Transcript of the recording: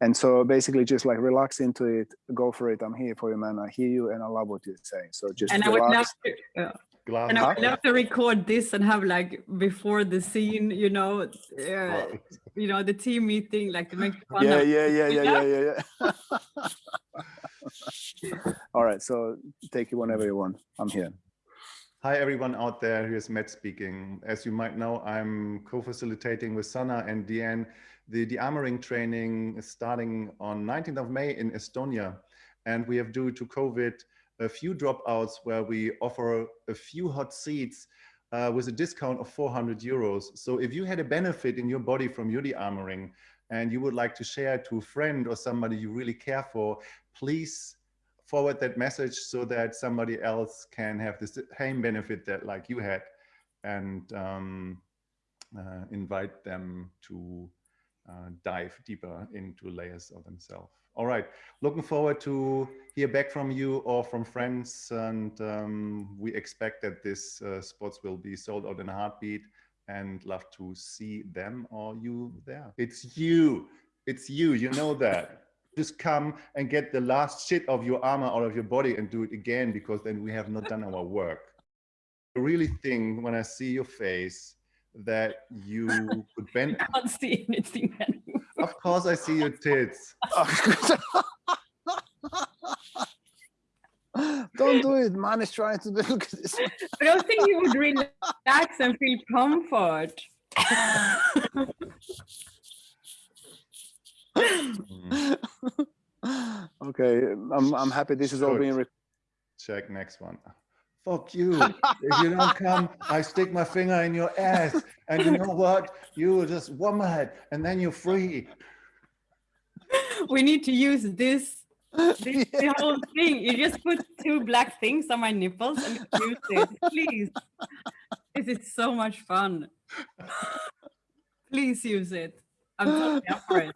And so basically just like relax into it, go for it. I'm here for you, man. I hear you and I love what you're saying. So just and relax. I would love to, uh, Glass and I would love to record this and have like before the scene, you know, uh, you know, the team meeting, like to make fun yeah, of. Yeah, yeah, yeah, yeah, yeah, yeah, yeah. All right, so take it whenever you want. I'm here. Hi, everyone out there. Here's Matt speaking. As you might know, I'm co-facilitating with Sana and Deanne. The de-armoring training is starting on 19th of May in Estonia. And we have, due to COVID, a few dropouts where we offer a few hot seats uh, with a discount of 400 euros. So if you had a benefit in your body from your de-armoring and you would like to share it to a friend or somebody you really care for, please forward that message so that somebody else can have the same benefit that like you had and um, uh, invite them to uh, dive deeper into layers of themselves. All right, looking forward to hear back from you or from friends. And um, we expect that this uh, spots will be sold out in a heartbeat and love to see them or you there. It's you, it's you, you know that. Just come and get the last shit of your armor out of your body and do it again because then we have not done our work. I really think when I see your face that you could bend. I can't see anything anymore. Of course I see your tits. Don't do it. Man is trying to look at this. I don't think you would relax and feel comfort. okay, I'm I'm happy this is all being Check next one. Fuck you. if you don't come, I stick my finger in your ass. And you know what? You will just woman and then you're free. We need to use this this the whole thing. You just put two black things on my nipples and use it, please. This is so much fun. Please use it. I'm totally up for it.